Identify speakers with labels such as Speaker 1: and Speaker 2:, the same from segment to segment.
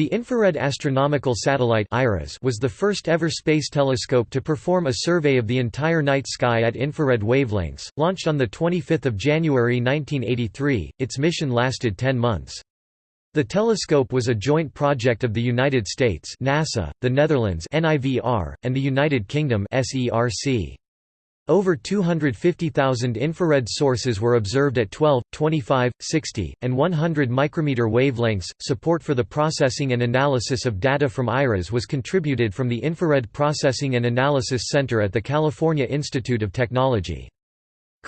Speaker 1: The Infrared Astronomical Satellite was the first ever space telescope to perform a survey of the entire night sky at infrared wavelengths. Launched on 25 January 1983, its mission lasted 10 months. The telescope was a joint project of the United States NASA, the Netherlands NIVR, and the United Kingdom SERC. Over 250,000 infrared sources were observed at 12, 25, 60, and 100 micrometer wavelengths. Support for the processing and analysis of data from IRAS was contributed from the Infrared Processing and Analysis Center at the California Institute of Technology.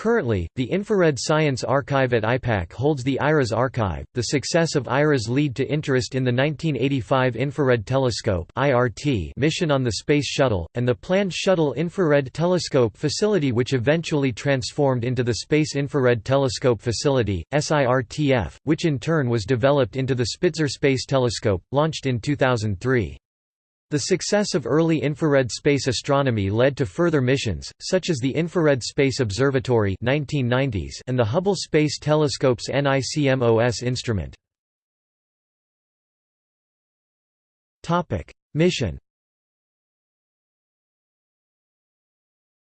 Speaker 1: Currently, the Infrared Science Archive at IPAC holds the IRAS archive. The success of IRAS led to interest in the 1985 Infrared Telescope (IRT) mission on the Space Shuttle and the planned Shuttle Infrared Telescope facility which eventually transformed into the Space Infrared Telescope Facility (SIRTF), which in turn was developed into the Spitzer Space Telescope, launched in 2003. The success of early infrared space astronomy led to further missions, such as the Infrared Space Observatory 1990s and the Hubble Space Telescope's NICMOS instrument. Mission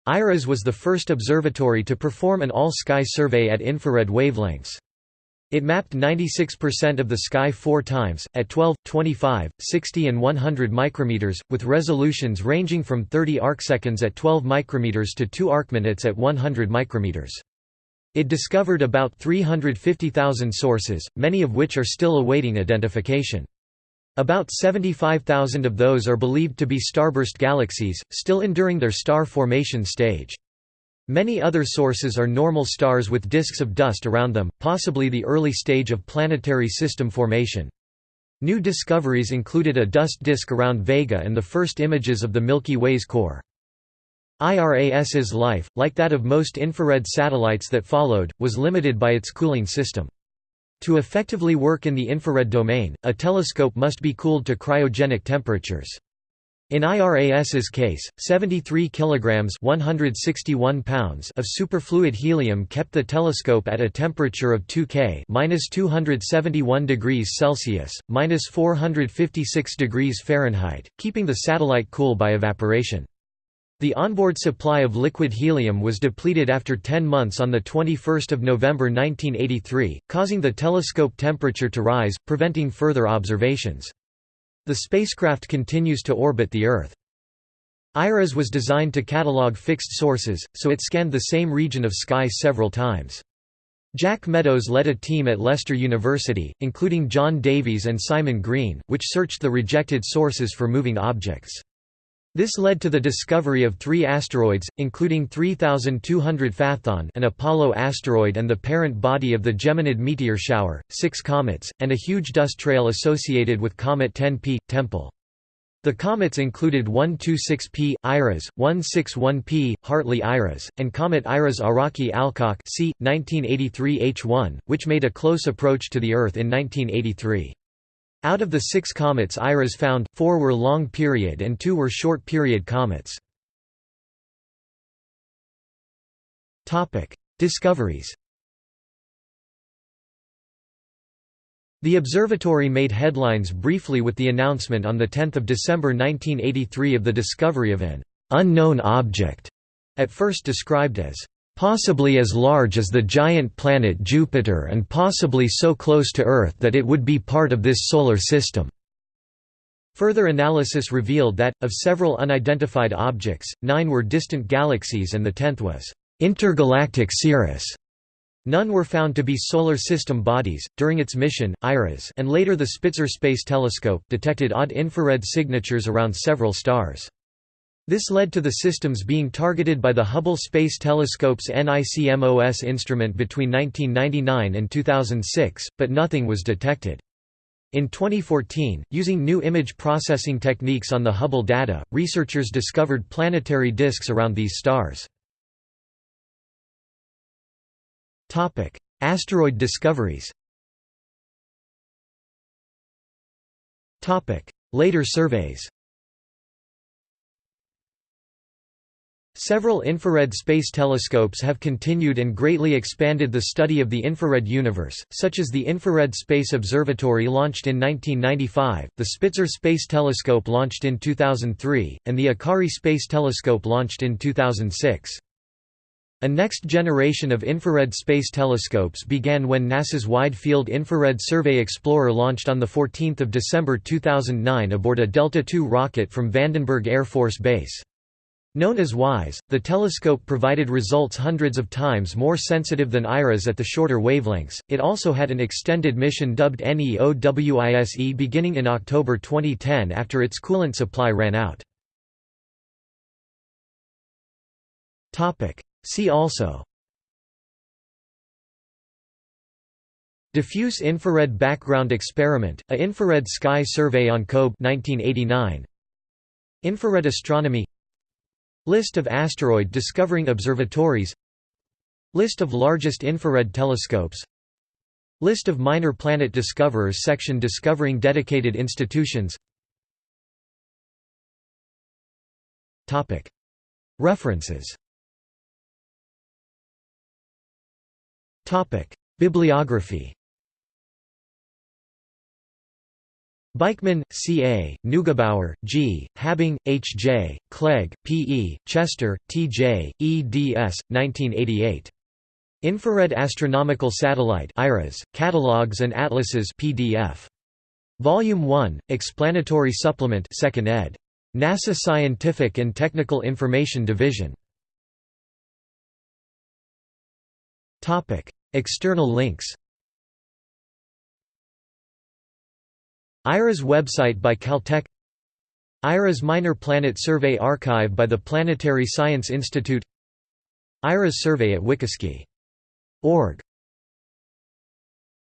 Speaker 1: IRAS was the first observatory to perform an all-sky survey at infrared wavelengths. It mapped 96% of the sky four times, at 12, 25, 60 and 100 micrometers, with resolutions ranging from 30 arcseconds at 12 micrometers to 2 arcminutes at 100 micrometers. It discovered about 350,000 sources, many of which are still awaiting identification. About 75,000 of those are believed to be starburst galaxies, still enduring their star formation stage. Many other sources are normal stars with disks of dust around them, possibly the early stage of planetary system formation. New discoveries included a dust disk around Vega and the first images of the Milky Way's core. IRAS's life, like that of most infrared satellites that followed, was limited by its cooling system. To effectively work in the infrared domain, a telescope must be cooled to cryogenic temperatures. In IRAS's case, 73 kilograms (161 pounds) of superfluid helium kept the telescope at a temperature of 2 K (-271 degrees Celsius, -456 degrees Fahrenheit), keeping the satellite cool by evaporation. The onboard supply of liquid helium was depleted after 10 months on 21 November 1983, causing the telescope temperature to rise, preventing further observations. The spacecraft continues to orbit the Earth. IRAS was designed to catalog fixed sources, so it scanned the same region of sky several times. Jack Meadows led a team at Leicester University, including John Davies and Simon Green, which searched the rejected sources for moving objects. This led to the discovery of three asteroids, including 3200 Phaethon an Apollo asteroid and the parent body of the Geminid meteor shower, six comets, and a huge dust trail associated with Comet 10P, Tempel. The comets included 126P, IRAS, 161P, Hartley IRAS, and Comet IRAS Araki Alcock c. 1983 H1, which made a close approach to the Earth in 1983. Out of the six comets IRAS found, four were long-period and two were short-period comets. Discoveries The observatory made headlines briefly with the announcement on 10 December 1983 of the discovery of an «unknown object», at first described as possibly as large as the giant planet Jupiter and possibly so close to Earth that it would be part of this solar system." Further analysis revealed that, of several unidentified objects, nine were distant galaxies and the tenth was intergalactic cirrus. None were found to be solar system bodies. During its mission, IRAS and later the Spitzer Space Telescope detected odd infrared signatures around several stars. This led to the systems being targeted by the Hubble Space Telescope's NICMOS instrument between 1999 and 2006, but nothing was detected. In 2014, using new image processing techniques on the Hubble data, researchers discovered planetary disks around these stars. Asteroid discoveries Later surveys Several infrared space telescopes have continued and greatly expanded the study of the infrared universe, such as the Infrared Space Observatory launched in 1995, the Spitzer Space Telescope launched in 2003, and the Akari Space Telescope launched in 2006. A next generation of infrared space telescopes began when NASA's Wide Field Infrared Survey Explorer launched on 14 December 2009 aboard a Delta II rocket from Vandenberg Air Force Base. Known as WISE, the telescope provided results hundreds of times more sensitive than IRAS at the shorter wavelengths. It also had an extended mission dubbed NEOWISE beginning in October 2010 after its coolant supply ran out. Topic: See also Diffuse infrared background experiment, a infrared sky survey on COBE 1989. Infrared astronomy List of asteroid discovering observatories. List of largest infrared telescopes. List of minor planet discoverers section discovering dedicated institutions. References. Bibliography Beichmann, C. A., Neugebauer, G., Habing, H. J., Clegg, P. E., Chester, T. J., E. D. S., 1988. Infrared Astronomical Satellite IRAS, Catalogs and Atlases PDF. Volume 1, Explanatory Supplement 2nd ed. NASA Scientific and Technical Information Division. External links IRAS website by Caltech IRAS Minor Planet Survey Archive by the Planetary Science Institute IRAS survey at WikiSky.org